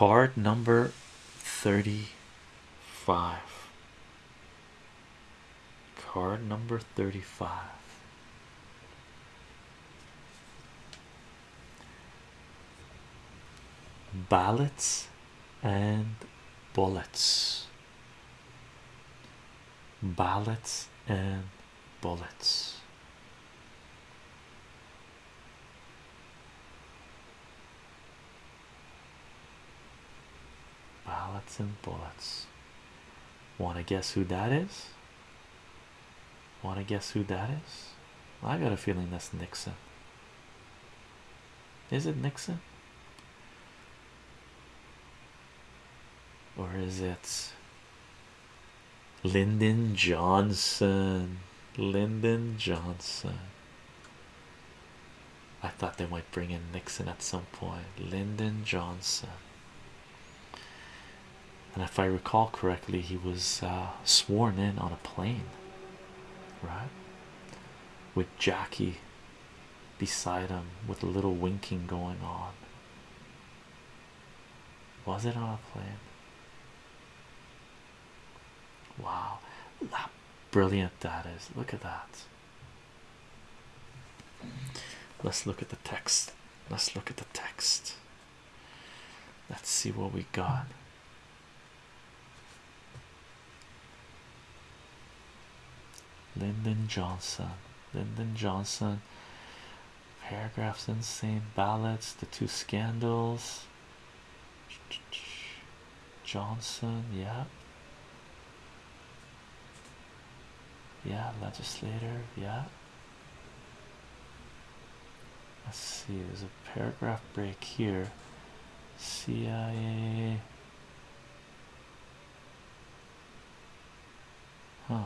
card number 35 card number 35 ballots and bullets. Ballots and bullets ballots and bullets want to guess who that is want to guess who that is I got a feeling that's Nixon is it Nixon or is it Lyndon Johnson? Lyndon Johnson. I thought they might bring in Nixon at some point. Lyndon Johnson. And if I recall correctly, he was uh, sworn in on a plane, right? With Jackie beside him, with a little winking going on. Was it on a plane? Wow, how brilliant that is! Look at that. Let's look at the text. Let's look at the text. Let's see what we got. Lyndon Johnson, Lyndon Johnson, paragraphs insane ballots, the two scandals. Johnson, yeah, yeah, legislator, yeah. Let's see, there's a paragraph break here. CIA, huh?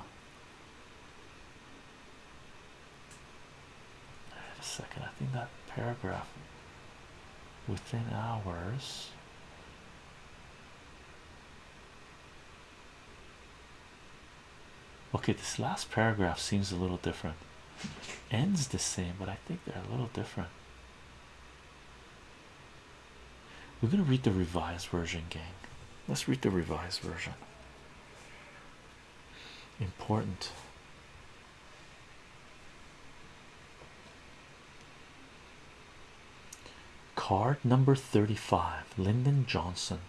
Wait a second, I think that paragraph within hours. Okay, this last paragraph seems a little different. Ends the same, but I think they're a little different. We're going to read the revised version, gang. Let's read the revised version. Important. Card number 35 Lyndon Johnson.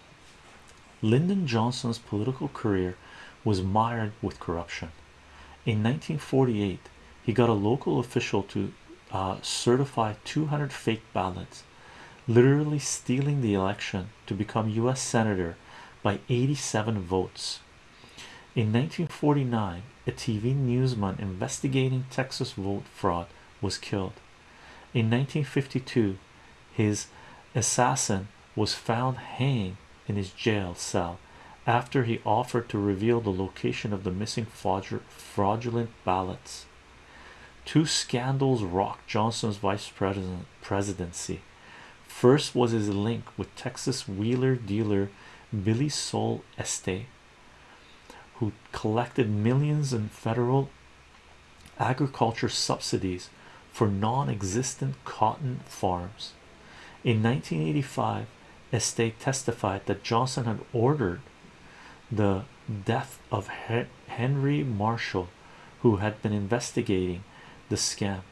Lyndon Johnson's political career was mired with corruption. In 1948, he got a local official to uh, certify 200 fake ballots, literally stealing the election to become U.S. Senator by 87 votes. In 1949, a TV newsman investigating Texas vote fraud was killed. In 1952, his assassin was found hanging in his jail cell after he offered to reveal the location of the missing fraudulent ballots. Two scandals rocked Johnson's vice president presidency. First was his link with Texas wheeler dealer Billie Sol Estes who collected millions in federal agriculture subsidies for non-existent cotton farms. In 1985, Estes testified that Johnson had ordered the death of Henry Marshall, who had been investigating the scam.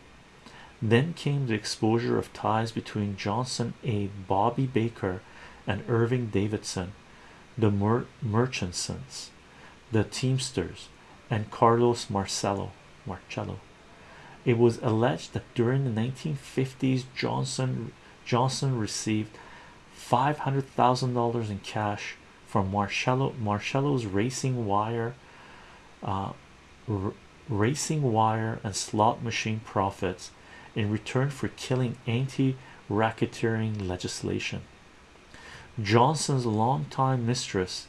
Then came the exposure of ties between Johnson aide Bobby Baker and Irving Davidson, the Mer Murchisons, the Teamsters, and Carlos Marcello. Marcello. It was alleged that during the 1950s, Johnson Johnson received five hundred thousand dollars in cash from Marcello Marcello's racing wire, uh, racing wire and slot machine profits in return for killing anti-racketeering legislation. Johnson's longtime mistress,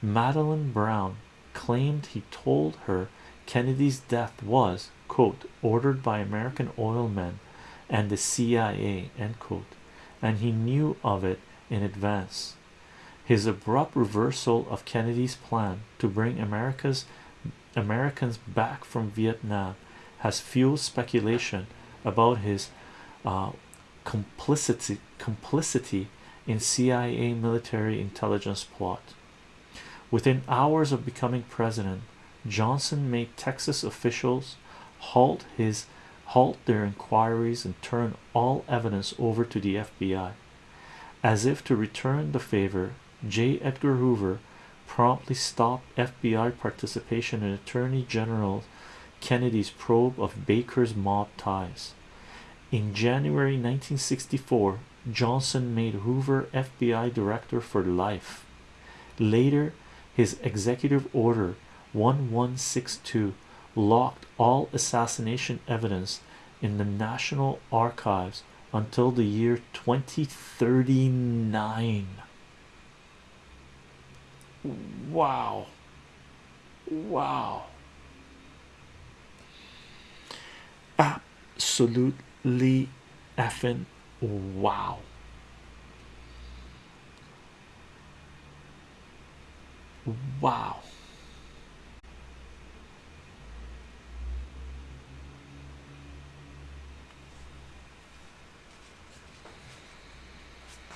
Madeline Brown, claimed he told her Kennedy's death was quote ordered by American oil men and the CIA end quote and he knew of it in advance his abrupt reversal of Kennedy's plan to bring America's Americans back from Vietnam has fueled speculation about his uh, complicity complicity in CIA military intelligence plot. Within hours of becoming president, Johnson made Texas officials halt his halt their inquiries and turn all evidence over to the FBI. As if to return the favor, J. Edgar Hoover promptly stopped FBI participation in Attorney General Kennedy's probe of Baker's mob ties. In January 1964, Johnson made Hoover FBI director for life. Later, his executive order 1162 locked all assassination evidence in the National Archives until the year 2039. Wow. Wow. Absolutely effing wow. Wow.